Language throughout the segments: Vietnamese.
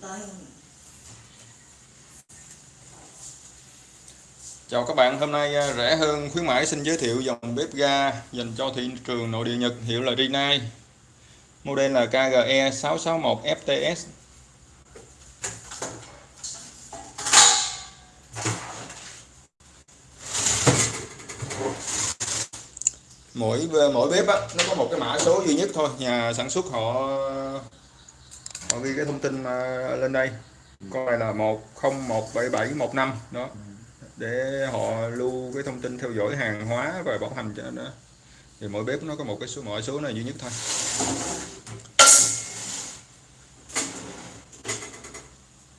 tới Chào các bạn, hôm nay à, rẻ hơn khuyến mãi xin giới thiệu dòng bếp ga dành cho thị trường nội địa Nhật hiệu là Rinnai. Model là KGE 661 FTS. Mỗi à, mỗi bếp á, nó có một cái mã số duy nhất thôi, nhà sản xuất họ họ ghi cái thông tin lên đây. Con này là 10177715 đó. Để họ lưu cái thông tin theo dõi hàng hóa và bảo hành cho nó. Thì mỗi bếp nó có một cái số mọi số này duy nhất thôi.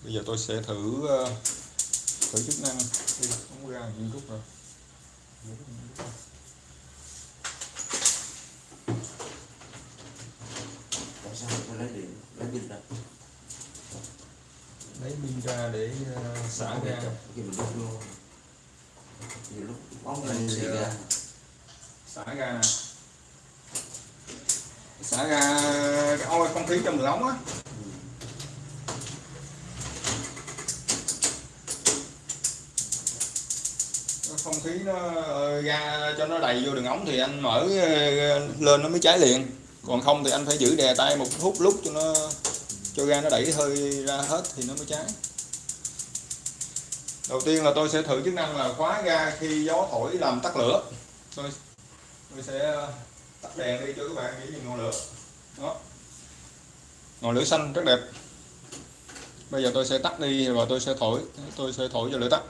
Bây giờ tôi sẽ thử ờ, thử chức năng. Đi, không ra những lúc rồi tại sao tôi lấy pin ra lấy pin ra để ờ, xả ra khi mình đốt luôn. Nhiều lúc bóng lên xì ờ, ra. xả ra nè. Xả ra cái oi không khí trong đường ống á. Cái không khí nó ờ, ra cho nó đầy vô đường ống thì anh mở ờ, lên nó mới cháy liền. Còn không thì anh phải giữ đè tay một phút lúc cho nó cho ga nó đẩy hơi ra hết thì nó mới cháy đầu tiên là tôi sẽ thử chức năng là khóa ga khi gió thổi làm tắt lửa. Tôi tôi sẽ ờ, tắt đèn đi cho các bạn dễ nhìn ngọn lửa. Đó. Ngọn lửa xanh rất đẹp. Bây giờ tôi sẽ tắt đi và tôi sẽ thổi, tôi sẽ thổi cho lửa tắt.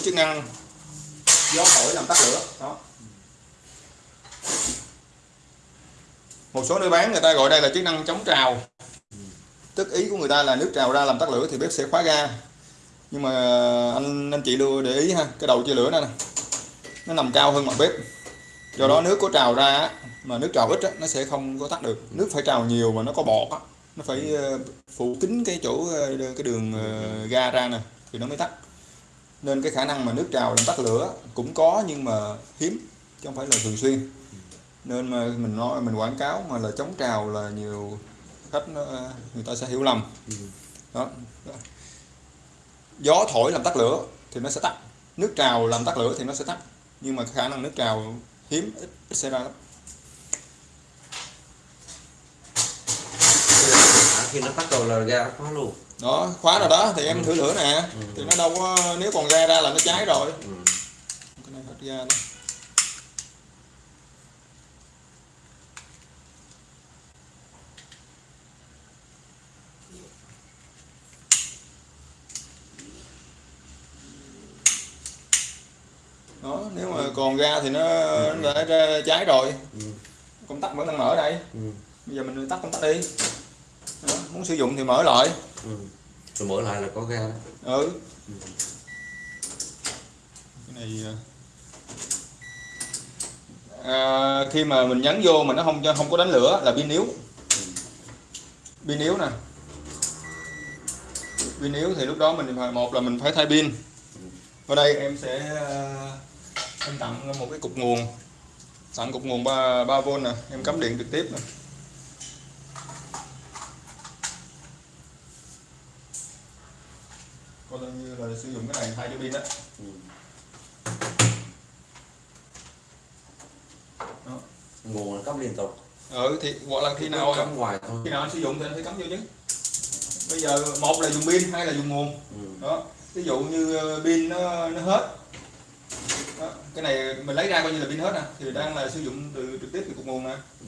Thử chức năng gió thổi làm tắt lửa. Đó. Một số nơi bán người ta gọi đây là chức năng chống trào. Tức ý của người ta là nước trào ra làm tắt lửa thì bếp sẽ khóa ga. Nhưng mà anh anh chị lưu để ý ha, cái đầu chia lửa này nè. Nó nằm cao hơn mặt bếp. Do đó nước có trào ra mà nước trào ít nó sẽ không có tắt được. Nước phải trào nhiều mà nó có bọt nó phải ờ, phủ kín cái chỗ ờ, cái đường ờ, ga ra nè, thì nó mới tắt nên cái khả năng mà nước trào làm tắt lửa cũng có nhưng mà hiếm chứ không phải là thường xuyên. Nên mà mình nói mình quảng cáo mà là chống trào là nhiều khách nó, ờ, người ta sẽ hiểu lầm. Đó. gió thổi làm tắt lửa thì nó sẽ tắt. Nước trào làm tắt lửa thì nó sẽ tắt. Nhưng mà khả năng nước trào hiếm ít, ít xảy ra lắm. Khi nó tắt rồi là ra nó khóa luôn đó khóa rồi đó thì em thử lửa nè. Thì nó đâu có nếu còn ga ra là nó cháy rồi. Ừ. cái này hết ga đó. Đó nếu mà còn ga thì nó, nó đã ra cháy rồi. Ừ. công tắc vẫn đang mở đây. Ừ. bây giờ mình tắt công tắc đi đó. muốn sử dụng thì mở lại. Ừ. rồi mở lại là có ga đó. Ừ. Cái này à, khi mà mình nhấn vô mà nó không cho không có đánh lửa là pin yếu. Pin yếu nè. Pin yếu thì lúc đó mình phải một là mình phải thay pin. Ở đây em sẽ à, em tặng một cái cục nguồn. Tặng cục nguồn 3, 3V nè em cắm điện trực tiếp nè như là sử dụng cái này thay cho pin đó ừ. Đó. nguồn là cắm liên tục ừ thì hoặc là khi nào cắm ngoài thôi khi nào anh sử dụng thì anh phải cắm vô chứ bây giờ một là dùng pin hai là dùng nguồn ừ. đó ví dụ như ờ, pin nó nó hết đó. cái này mình lấy ra coi như là pin hết nè thì đang là sử dụng từ trực tiếp từ cục nguồn nè Ừ.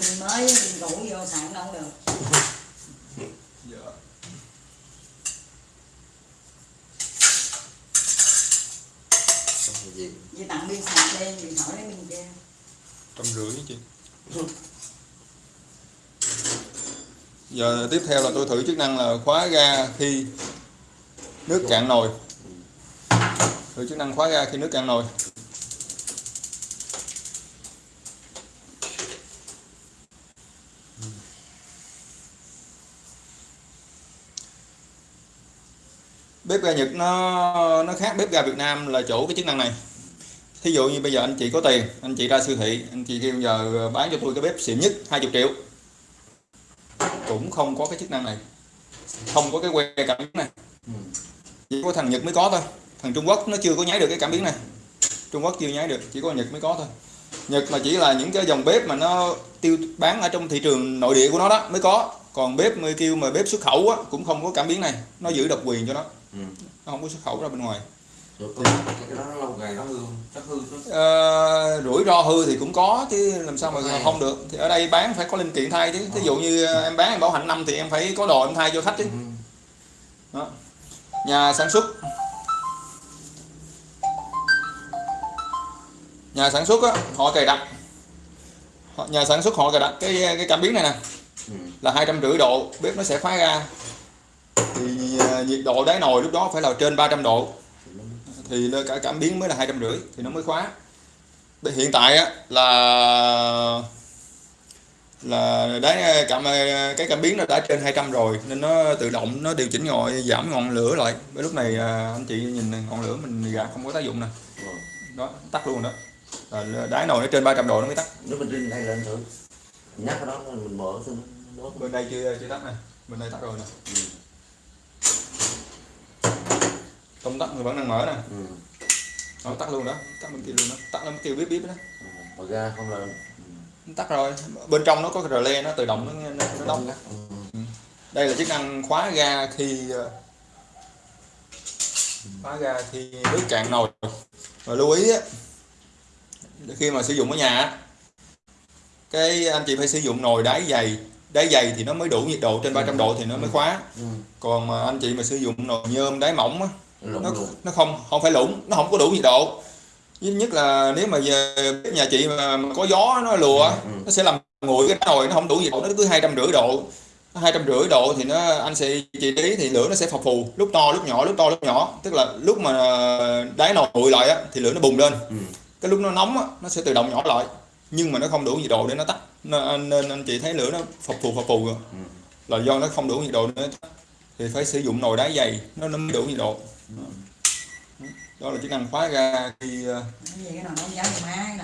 pin mới pin cũ vô xài đâu được. Dạ. Gì? Chỉ tặng pin sạc đi điện thoại lấy pin kia. Trăm rưỡi chị? Giờ tiếp theo là tôi thử chức năng là khóa ga khi nước cạn nồi. Thử chức năng khóa ga khi nước cạn nồi bếp ga Nhật nó nó khác bếp ga Việt Nam là chỗ cái chức năng này. Thí dụ như bây giờ anh chị có tiền, anh chị ra siêu thị, anh chị kêu giờ bán cho tôi cái bếp xịn nhất 20 triệu. Cũng không có cái chức năng này. Không có cái que cảm biến này. Chỉ có thằng Nhật mới có thôi. Thằng Trung Quốc nó chưa có nháy được cái cảm biến này. Trung Quốc chưa nháy được, chỉ có Nhật mới có thôi. Nhật là chỉ là những cái dòng bếp mà nó tiêu bán ở trong thị trường nội địa của nó đó, mới có còn bếp mới kêu mà bếp xuất khẩu á, cũng không có cảm biến này nó giữ độc quyền cho nó Ừ. nó không có xuất khẩu ra bên ngoài rồi có cái, cái đó nó lâu ngày nó hư không chắc hư chứ Ờ, rủi ro hư thì cũng có chứ làm sao mà Hay. không được thì ở đây bán phải có linh kiện thay chứ thí dụ như em bán em bảo hành năm thì em phải có đồ em thay cho khách chứ ừ. đó. nhà sản xuất nhà sản xuất á, họ cài đặt nhà sản xuất họ cài đặt cái cái cảm biến này nè là hai trăm rưỡi độ bếp nó sẽ khóa ra. Thì à, nhiệt độ đáy nồi lúc đó phải là trên 300 độ. Thì cả cảm biến mới là hai trăm rưỡi thì nó mới khóa. Bây- hiện tại á là là đáy à, cảm à, cái cảm biến nó đã trên 200 rồi nên nó tự động nó điều chỉnh ngồi giảm ngọn lửa lại. Với lúc này anh chị nhìn này, ngọn lửa mình gạt không có tác dụng nè. Đó tắt luôn đó. Đáy nồi nó trên 300 độ nó mới tắt. Nếu mình trên đây lên thử. Nhắc đó mình mở thôi bên đây chưa chưa tắt nè bên đây tắt rồi nè. Ừ. công tắc vẫn đang mở nè. Ừ. nó tắt luôn đó. Tắt bên kia luôn đó. Tắt nó kêu bíp bíp đó. Ừ. mà ra không là Nó tắt rồi. Bên trong nó có cái relay nó tự động nó nó, nó đóng ừ. đây là chức năng khóa ga khi ờ, khóa ga khi nước cạn nồi. Và lưu ý á, khi mà sử dụng ở nhà á, cái anh chị phải sử dụng nồi đáy dày đáy dày thì nó mới đủ nhiệt độ trên 300 độ thì nó mới khóa. Ừ. còn mà anh chị mà sử dụng nồi nhôm đáy mỏng á, nó nó không không phải lủng nó không có đủ nhiệt độ. Duy nhất là nếu mà về nhà chị mà, có gió nó lùa Ừ. nó sẽ làm nguội cái nồi nó không đủ nhiệt độ nó cứ hai trăm rưỡi độ. Hai trăm rưỡi độ thì nó anh sẽ chị để ý thì lửa nó sẽ phập phù lúc to lúc nhỏ lúc to lúc nhỏ. Tức là lúc mà đáy nồi nguội lại á thì lửa nó bùng lên. Ừ. cái lúc nó nóng á nó sẽ tự động nhỏ lại nhưng mà nó không đủ nhiệt độ để nó tắt. Nên, nên anh chị thấy lửa nó phập phù phập phù rồi. Ừ. là do nó không đủ nhiệt độ để nó tắt. Thì phải sử dụng nồi đá dày nó nó mới đủ nhiệt độ. Đó là chức năng khóa ga khi ờ, nồi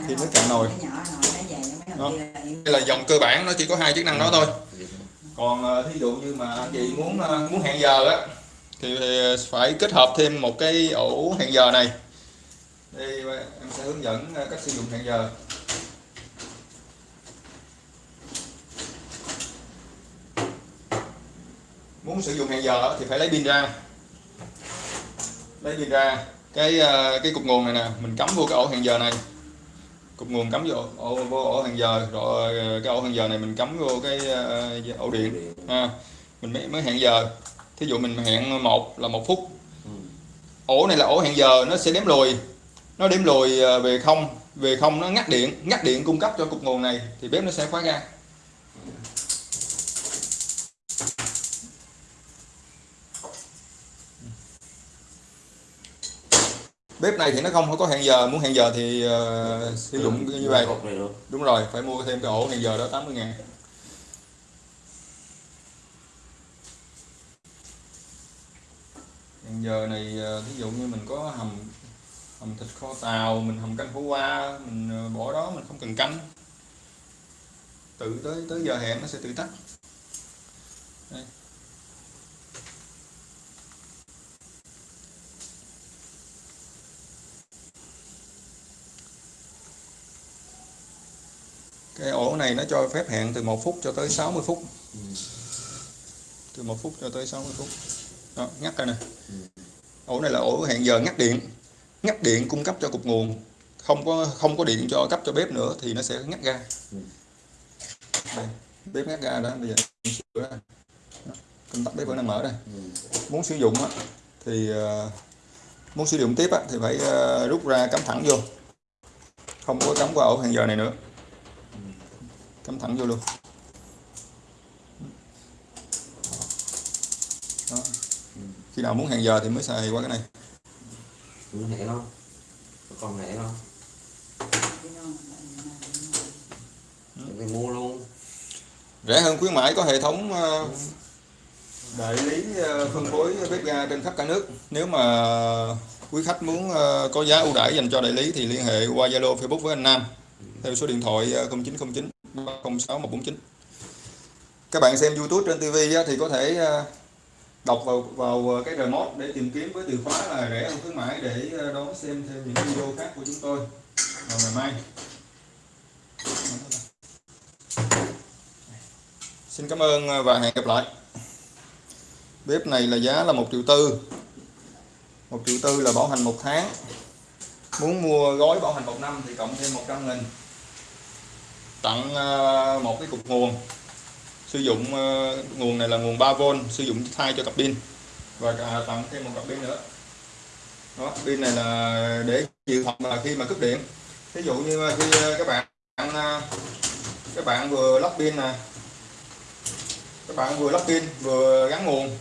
Thì nồi- nó cạn nồi. nó Đó. đây là dòng cơ bản nó chỉ có hai chức năng đó thôi. Còn ờ, thí dụ như mà anh chị muốn ờ, muốn hẹn giờ á thì phải kết hợp thêm một cái ổ hẹn giờ này. Đây em sẽ hướng dẫn ờ, cách sử dụng hẹn giờ muốn sử dụng hẹn giờ thì phải lấy pin ra. Lấy pin ra. Cái ờ, cái cục nguồn này nè mình cắm vô cái ổ hẹn giờ này. Cục nguồn cắm vô ổ, vô ổ hẹn giờ rồi ờ, cái ổ hẹn giờ này mình cắm vô cái ờ, ổ điện ha. Mình mới, mới hẹn giờ. Thí dụ mình hẹn một là một phút. Ổ này là ổ hẹn giờ nó sẽ đếm lùi. Nó đếm lùi về không về không nó ngắt điện. Ngắt điện cung cấp cho cục nguồn này thì bếp nó sẽ khóa ra bếp này thì nó không có hẹn giờ muốn hẹn giờ thì ờ, sử dụng như vậy. đúng rồi phải mua thêm cái ổ hẹn giờ đó 80 ngàn. Hẹn giờ này ờ, ví dụ như mình có hầm hầm thịt kho tàu mình hầm canh khổ qua mình ờ, bỏ đó mình không cần canh. Tự tới tới giờ hẹn nó sẽ tự tắt. Đây. Cái ổ này nó cho phép hẹn từ 1 phút cho tới 60 phút Ừ. từ 1 phút cho tới 60 phút đó, ngắt ra nè Ừ. ổ này là ổ hẹn giờ ngắt điện ngắt điện cung cấp cho cục nguồn không có không có điện cho cấp cho bếp nữa thì nó sẽ ngắt ga Ừ. đây, bếp ngắt ga đó bây giờ sửa ra. Công tắc bếp vẫn đang mở đây muốn sử dụng á, thì ờ, muốn sử dụng tiếp á, thì phải ờ, rút ra cắm thẳng vô không có cắm qua ổ hẹn giờ này nữa cắm thẳng vô luôn. Đó. khi nào muốn hẹn giờ thì mới xài qua cái này. Ừ, hẹn không? Còn hẹn không? Đi mua luôn. Rẻ hơn khuyến mãi có hệ thống ờ, đại lý ờ, phân phối bếp ga trên khắp cả nước. Nếu mà quý khách muốn ờ, có giá ưu đãi dành cho đại lý thì liên hệ qua Zalo Facebook với anh Nam. Theo số điện thoại ờ, 0909 06149 các bạn xem YouTube trên TV á, thì có thể ờ, đọc vào vào ờ, cái remote để tìm kiếm với từ khóa là rẻ hơn khuyến mãi để ờ, đón xem thêm những video khác của chúng tôi. Vào ngày mai. Xin cảm ơn và hẹn gặp lại. Bếp này là giá là một triệu tư. Một triệu tư là bảo hành một tháng. Muốn mua gói bảo hành một năm thì cộng thêm 100 nghìn tặng ờ, một cái cục nguồn. Sử dụng ờ, nguồn này là nguồn 3V sử dụng thay cho cặp pin. Và tặng thêm một cặp pin nữa. Đó, pin này là để dự phòng là khi mà cúp điện. Ví dụ như khi ờ, các bạn các bạn vừa lắp pin nè. Các bạn vừa lắp pin, vừa gắn nguồn.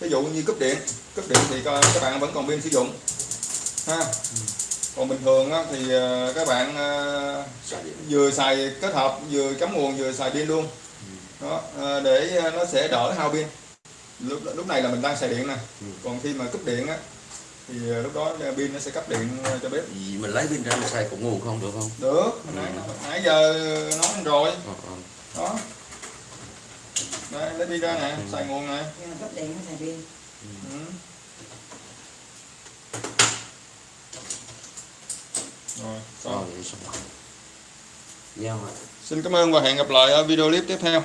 Ví dụ như cúp điện cúp điện thì các bạn vẫn còn pin sử dụng. Ha. Ừ còn bình thường á, thì ờ, các bạn ờ, vừa xài kết hợp vừa cắm nguồn vừa xài pin luôn. Đó ờ, để nó sẽ đỡ hao pin. Lúc lúc này là mình đang xài điện nè. Ừ. còn khi mà cúp điện á thì lúc đó pin nó sẽ cấp điện cho bếp. Gì mình lấy pin ra mình xài cũng nguồn không được không? Được. Nãy, nãy giờ nói rồi. Đó. Đây lấy pin ra nè xài nguồn nè. Cấp điện nó xài pin ừ. rồi Ờ, xong vậy xin cảm ơn và hẹn gặp lại ở video clip tiếp theo.